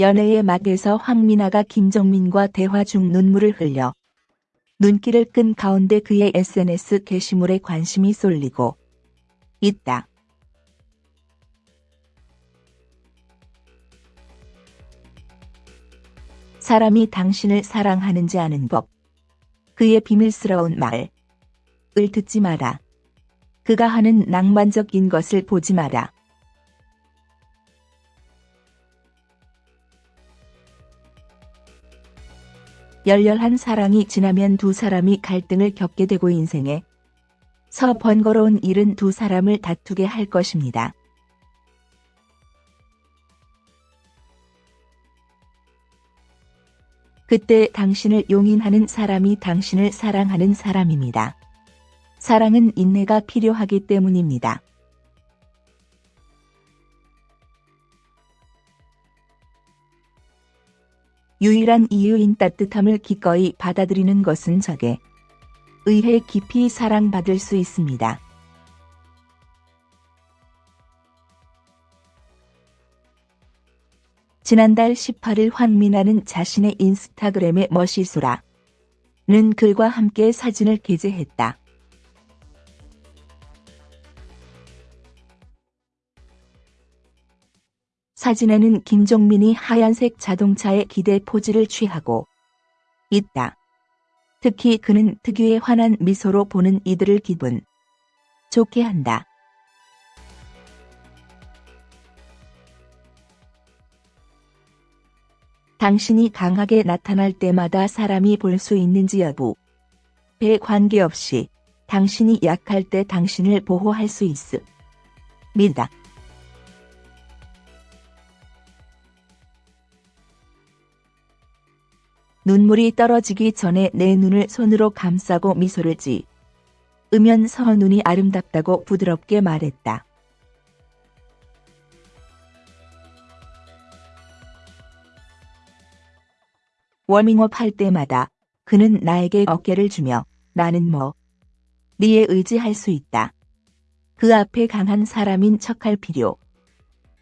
연애의 막에서 황미나가 김정민과 대화 중 눈물을 흘려 눈길을 끈 가운데 그의 SNS 게시물에 관심이 쏠리고 있다. 사람이 당신을 사랑하는지 아는 법. 그의 비밀스러운 말을 듣지 마라. 그가 하는 낭만적인 것을 보지 마라. 열렬한 사랑이 지나면 두 사람이 갈등을 겪게 되고 인생에 서 번거로운 일은 두 사람을 다투게 할 것입니다. 그때 당신을 용인하는 사람이 당신을 사랑하는 사람입니다. 사랑은 인내가 필요하기 때문입니다. 유일한 이유인 따뜻함을 기꺼이 받아들이는 것은 적에 의해 깊이 사랑받을 수 있습니다. 지난달 18일 황미나는 자신의 인스타그램에 멋이소라는 글과 함께 사진을 게재했다. 사진에는 김종민이 하얀색 자동차에 기대 포즈를 취하고 있다. 특히 그는 특유의 환한 미소로 보는 이들을 기분 좋게 한다. 당신이 강하게 나타날 때마다 사람이 볼 수 있는지 여부. 배 관계없이 당신이 약할 때 당신을 보호할 수 있습니다. 눈물이 떨어지기 전에 내 눈을 손으로 감싸고 미소를 지. 으면서 눈이 아름답다고 부드럽게 말했다. 워밍업 할 때마다 그는 나에게 어깨를 주며 나는 뭐 니에 의지할 수 있다. 그 앞에 강한 사람인 척할 필요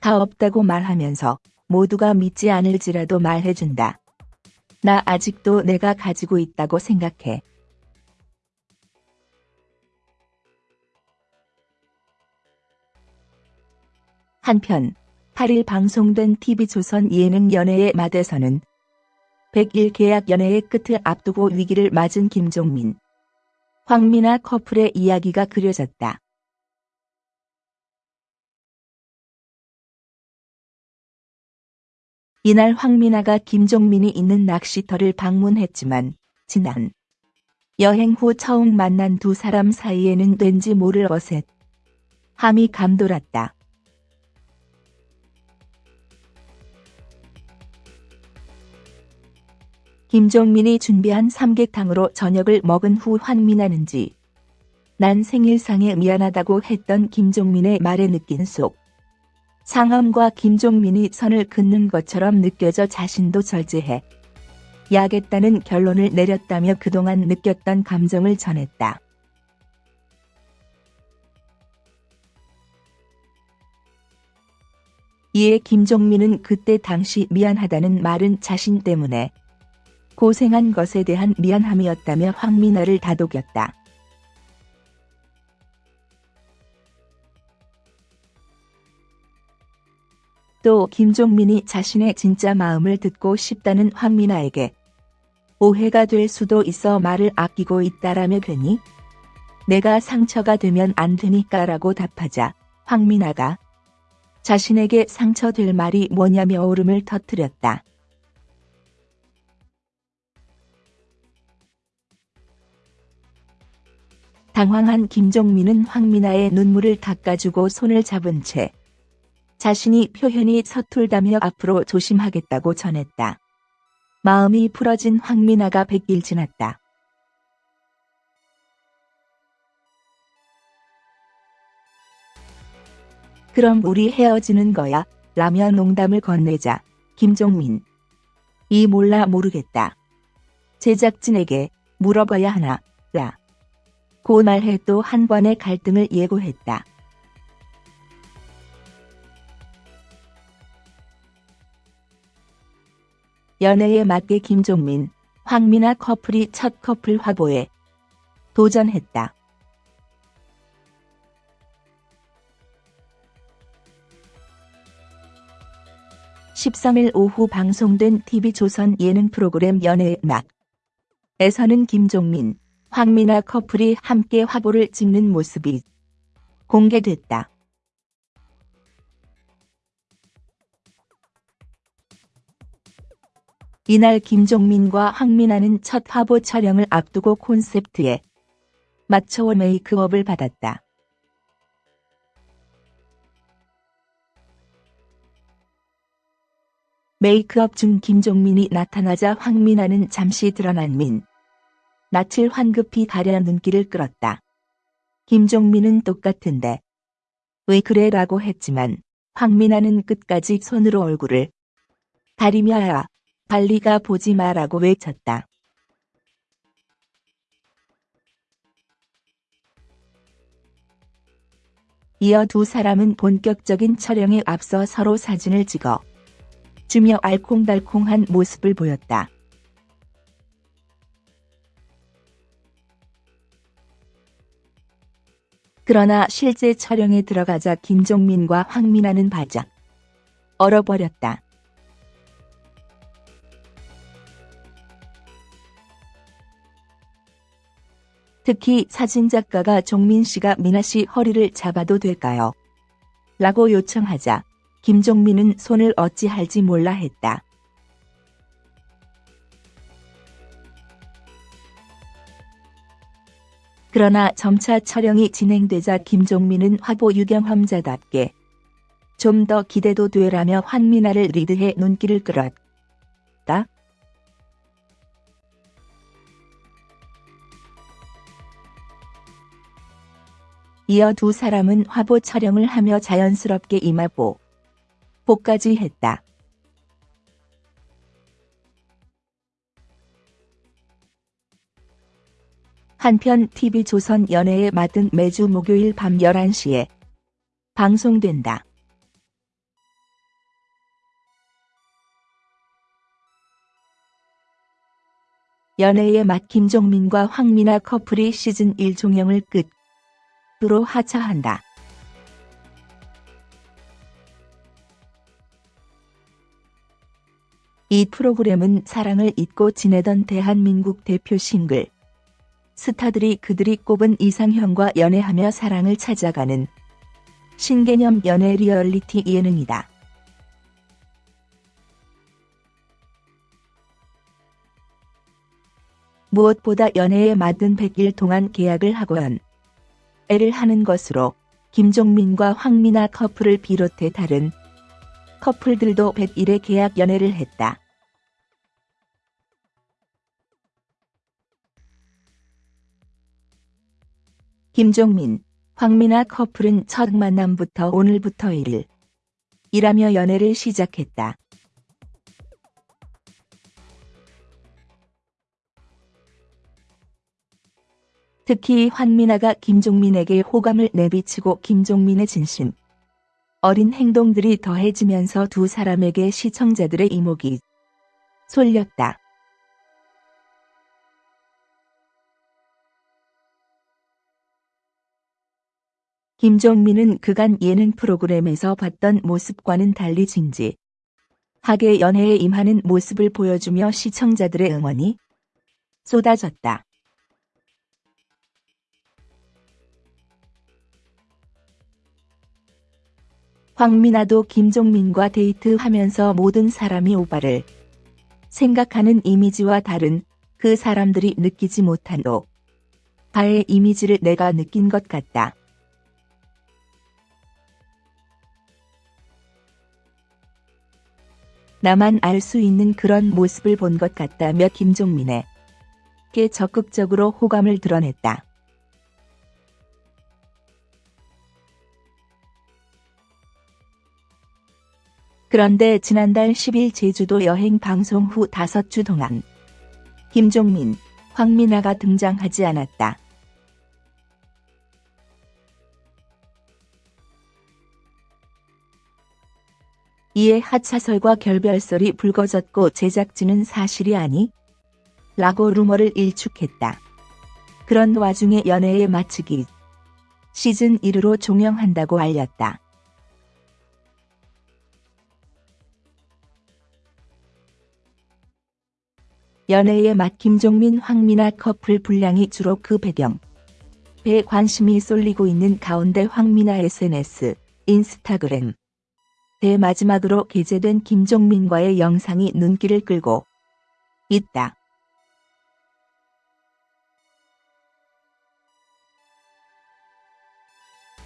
다 없다고 말하면서 모두가 믿지 않을지라도 말해준다. 나 아직도 내가 가지고 있다고 생각해. 한편 8일 방송된 TV조선 예능 연애의 맛에서는 100일 계약 연애의 끝을 앞두고 위기를 맞은 김종민, 황미나 커플의 이야기가 그려졌다. 이날 황미나가 김종민이 있는 낚시터를 방문했지만 지난 여행 후 처음 만난 두 사람 사이에는 왠지 모를 어셋 함이 감돌았다. 김종민이 준비한 삼계탕으로 저녁을 먹은 후 황미나는지 난 생일상에 미안하다고 했던 김종민의 말에 느낀 속 상암과 김종민이 선을 긋는 것처럼 느껴져 자신도 절제해 야겠다는 결론을 내렸다며 그동안 느꼈던 감정을 전했다. 이에 김종민은 그때 당시 미안하다는 말은 자신 때문에 고생한 것에 대한 미안함이었다며 황미나를 다독였다. 또 김종민이 자신의 진짜 마음을 듣고 싶다는 황미나에게 오해가 될 수도 있어 말을 아끼고 있다라며 괜히 내가 상처가 되면 안 되니까 라고 답하자 황미나가 자신에게 상처될 말이 뭐냐며 오름을 터뜨렸다. 당황한 김종민은 황미나의 눈물을 닦아주고 손을 잡은 채 자신이 표현이 서툴다며 앞으로 조심하겠다고 전했다. 마음이 풀어진 황미나가 백일 지났다. 그럼 우리 헤어지는 거야? 라며 농담을 건네자 김종민. 이 몰라 모르겠다. 제작진에게 물어봐야 하나, 라. 고 말해 또 한 번의 갈등을 예고했다. 연애에 맞게 김종민, 황미나 커플이 첫 커플 화보에 도전했다. (13일) 오후 방송된 TV조선 예능 프로그램 연애의 막에서는 김종민, 황미나 커플이 함께 화보를 찍는 모습이 공개됐다. 이날 김종민과 황미나는 첫 화보 촬영을 앞두고 콘셉트에 맞춰 메이크업을 받았다. 메이크업 중 김종민이 나타나자 황미나는 잠시 드러난 민. 낯을 황급히 가려 눈길을 끌었다. 김종민은 똑같은데. 왜 그래 라고 했지만 황미나는 끝까지 손으로 얼굴을 가리며 야 발리가 보지 마라고 외쳤다. 이어 두 사람은 본격적인 촬영에 앞서 서로 사진을 찍어 주며 알콩달콩한 모습을 보였다. 그러나 실제 촬영에 들어가자 김종민과 황민아는 바짝 얼어버렸다. 특히 사진작가가 종민 씨가 미나 씨 허리를 잡아도 될까요? 라고 요청하자 김종민은 손을 어찌할지 몰라 했다. 그러나 점차 촬영이 진행되자 김종민은 화보 유경험자답게 좀 더 기대도 되라며 환미나를 리드해 눈길을 끌었다. 이어 두 사람은 화보 촬영을 하며 자연스럽게 이마보 보까지 했다. 한편 TV조선 연애에 맞은 매주 목요일 밤 11시에 방송된다. 연애의 맛 김종민과 황미나 커플이 시즌 1 종영을 끝 으로 하차한다. 이 프로그램은 사랑을 잊고 지내던 대한민국 대표 싱글 스타들이 그들이 꼽은 이상형과 연애하며 사랑을 찾아가는 신개념 연애 리얼리티 예능이다. 무엇보다 연애에 맞은 100일 동안 계약을 하고 연 애를 하는 것으로 김종민과 황미나 커플을 비롯해 다른 커플들도 100일의 계약 연애를 했다. 김종민, 황미나 커플은 첫 만남부터 오늘부터 1일 일하며 연애를 시작했다. 특히 환미나가 김종민에게 호감을 내비치고 김종민의 진심. 어린 행동들이 더해지면서 두 사람에게 시청자들의 이목이 쏠렸다. 김종민은 그간 예능 프로그램에서 봤던 모습과는 달리 진지. 하게 연애에 임하는 모습을 보여주며 시청자들의 응원이 쏟아졌다. 황미나도 김종민과 데이트하면서 모든 사람이 오빠를 생각하는 이미지와 다른 그 사람들이 느끼지 못한 오빠의 이미지를 내가 느낀 것 같다. 나만 알 수 있는 그런 모습을 본 것 같다며 김종민에게 적극적으로 호감을 드러냈다. 그런데 지난달 10일 제주도 여행 방송 후 5주 동안 김종민, 황미나가 등장하지 않았다. 이에 하차설과 결별설이 불거졌고 제작진은 사실이 아니? 라고 루머를 일축했다. 그런 와중에 연애에 마치기 시즌 1으로 종영한다고 알렸다. 연애의 맛 김종민 황미나 커플 분량이 주로 그 배경. 배 관심이 쏠리고 있는 가운데 황미나 SNS, 인스타그램. 대 마지막으로 게재된 김종민과의 영상이 눈길을 끌고 있다.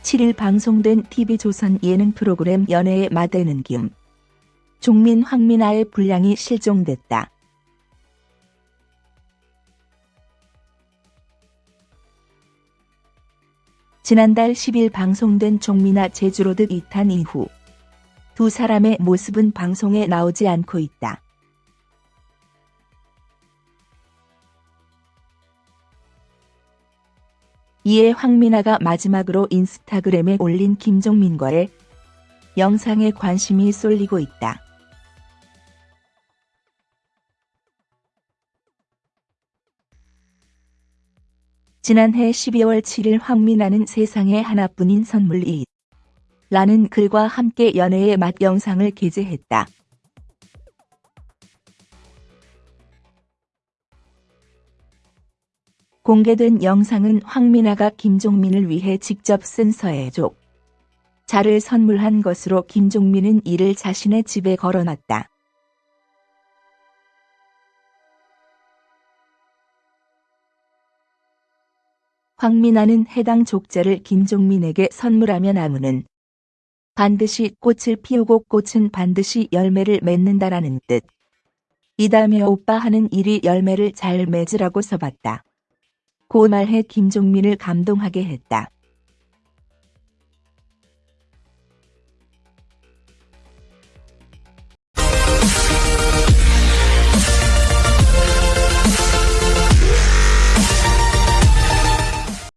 (7일) 방송된 TV조선 예능 프로그램 연애의 마대는 김 종민 황미나의 분량이 실종됐다. 지난달 10일 방송된 종미나 제주로드 2탄 이후 두 사람의 모습은 방송에 나오지 않고 있다. 이에 황미나가 마지막으로 인스타그램에 올린 김종민과의 영상에 관심이 쏠리고 있다. 지난해 12월 7일 황미나는 세상에 하나뿐인 선물이 라는 글과 함께 연애의 맛 영상을 게재했다. 공개된 영상은 황미나가 김종민을 위해 직접 쓴 서해족 자를 선물한 것으로 김종민은 이를 자신의 집에 걸어놨다. 황미나는 해당 족자를 김종민에게 선물하면 아무는 반드시 꽃을 피우고 꽃은 반드시 열매를 맺는다라는 뜻. 이다음에 오빠 하는 일이 열매를 잘 맺으라고 써봤다. 고 말해 김종민을 감동하게 했다.